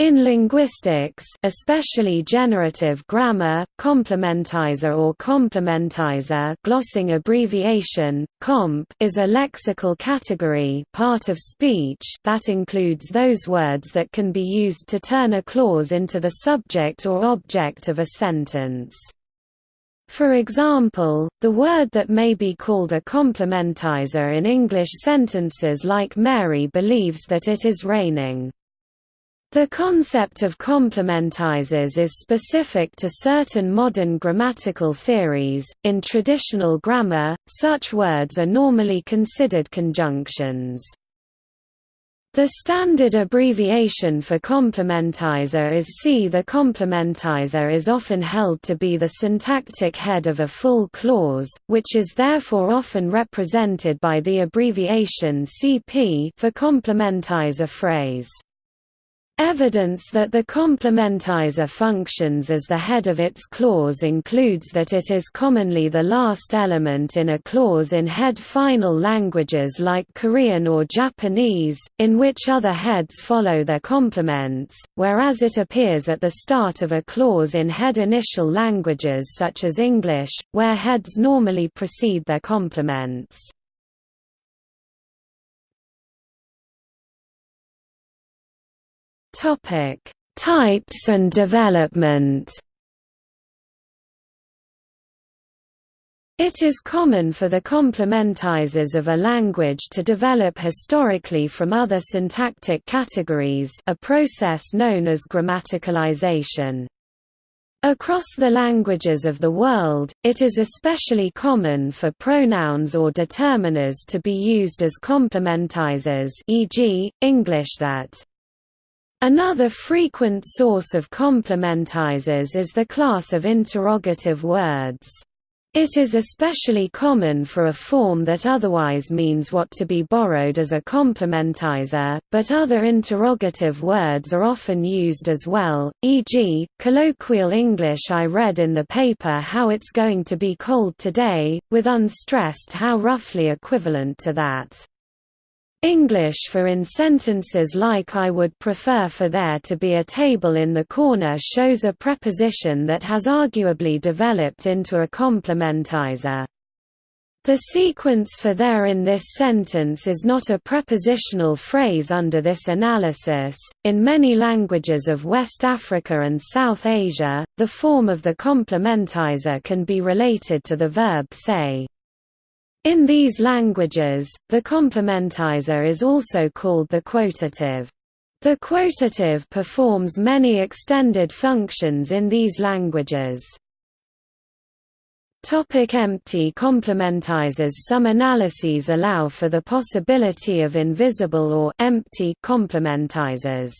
In linguistics especially generative grammar, complementizer or complementizer glossing abbreviation, comp is a lexical category part of speech that includes those words that can be used to turn a clause into the subject or object of a sentence. For example, the word that may be called a complementizer in English sentences like Mary believes that it is raining. The concept of complementizers is specific to certain modern grammatical theories. In traditional grammar, such words are normally considered conjunctions. The standard abbreviation for complementizer is C. The complementizer is often held to be the syntactic head of a full clause, which is therefore often represented by the abbreviation CP for complementizer phrase. Evidence that the complementizer functions as the head of its clause includes that it is commonly the last element in a clause in head-final languages like Korean or Japanese, in which other heads follow their complements, whereas it appears at the start of a clause in head-initial languages such as English, where heads normally precede their complements. Topic: Types and development. It is common for the complementizers of a language to develop historically from other syntactic categories a process known as grammaticalization. Across the languages of the world, it is especially common for pronouns or determiners to be used as complementizers e.g., English that Another frequent source of complementizers is the class of interrogative words. It is especially common for a form that otherwise means what to be borrowed as a complementizer, but other interrogative words are often used as well, e.g., colloquial English I read in the paper how it's going to be cold today, with unstressed how roughly equivalent to that. English for in sentences like I would prefer for there to be a table in the corner shows a preposition that has arguably developed into a complementizer. The sequence for there in this sentence is not a prepositional phrase under this analysis. In many languages of West Africa and South Asia, the form of the complementizer can be related to the verb say. In these languages, the complementizer is also called the quotative. The quotative performs many extended functions in these languages. Topic empty complementizers Some analyses allow for the possibility of invisible or empty complementizers.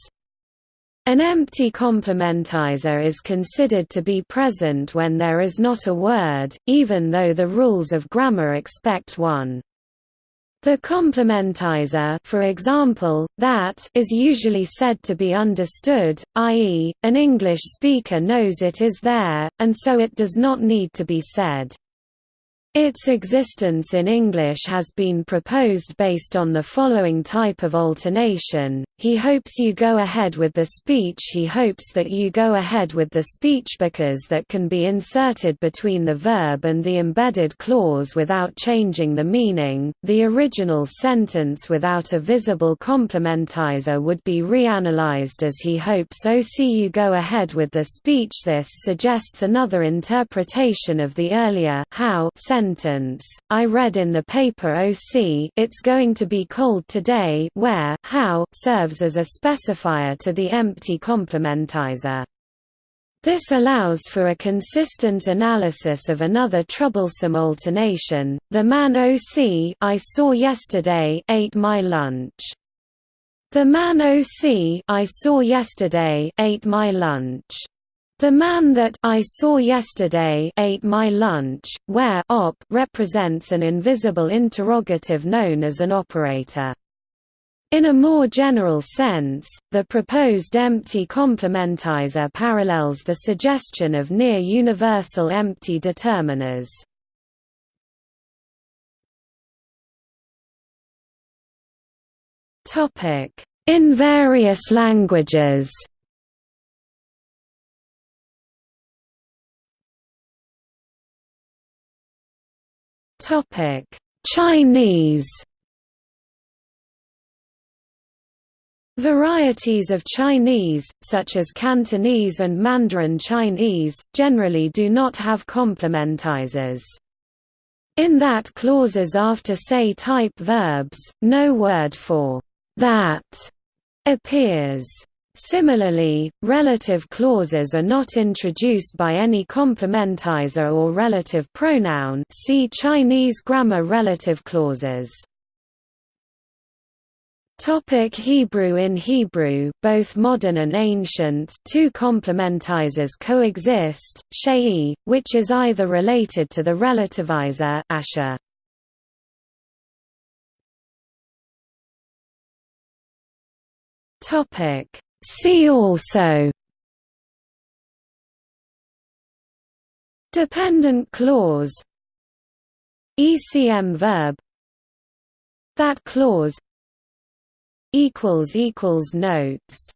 An empty complementizer is considered to be present when there is not a word, even though the rules of grammar expect one. The complementizer for example, that is usually said to be understood, i.e., an English speaker knows it is there, and so it does not need to be said. Its existence in English has been proposed based on the following type of alternation, he hopes you go ahead with the speech. He hopes that you go ahead with the speech because that can be inserted between the verb and the embedded clause without changing the meaning. The original sentence without a visible complementizer would be reanalyzed as he hopes OC you go ahead with the speech. This suggests another interpretation of the earlier how sentence, I read in the paper OC it's going to be cold today where how serves as a specifier to the empty complementizer. This allows for a consistent analysis of another troublesome alternation, the man OC I saw yesterday ate my lunch. The man OC I saw yesterday ate my lunch. The man that I saw yesterday ate my lunch, where op represents an invisible interrogative known as an operator. In a more general sense, the proposed empty complementizer parallels the suggestion of near-universal empty determiners. In various languages Topic: Chinese Varieties of Chinese, such as Cantonese and Mandarin Chinese, generally do not have complementizers. In that clauses after say type verbs, no word for that appears. Similarly, relative clauses are not introduced by any complementizer or relative pronoun see Chinese grammar relative clauses. Topic Hebrew In Hebrew, both modern and ancient, two complementizers coexist, shei, which is either related to the relativizer asher. Topic See also. Dependent clause. ECM verb. That clause. Notes